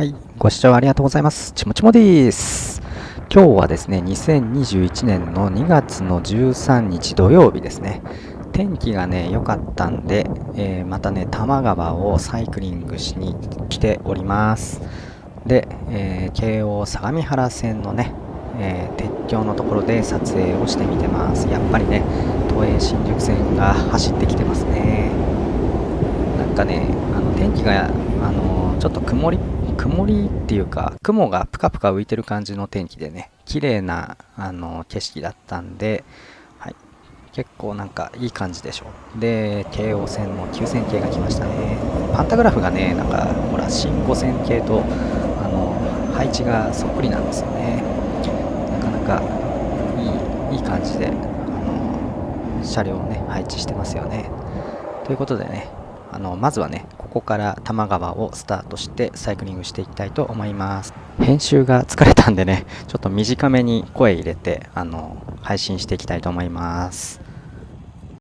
はい、ご視聴ありがとうございます。ちもちもです。今日はですね、2021年の2月の13日土曜日ですね。天気がね、良かったんで、えーまたね、多摩川をサイクリングしに来ております。で、えー京王相模原線のね、えー鉄橋のところで撮影をしてみてます。やっぱりね、都営新宿線が走ってきてますね。なんかね、あの天気が、あのちょっと曇り、曇りっていうか、雲がぷかぷか浮いてる感じの天気でね、綺麗な、あの景色だったんで、はい、結構なんかいい感じでしょう。で、京王線の9000系が来ましたね。パンタグラフがね、なんか、ほら、新5000系と、あの配置がそっくりなんですよね。なかなかいい、いい感じで、あの車両をね、配置してますよね。ということでね、あのまずはね、こから多摩川をスタートしてサイクリングしていきたいと思います。編集が疲れたんでね、ちょっと短めに声入れて、あの配信していきたいと思います。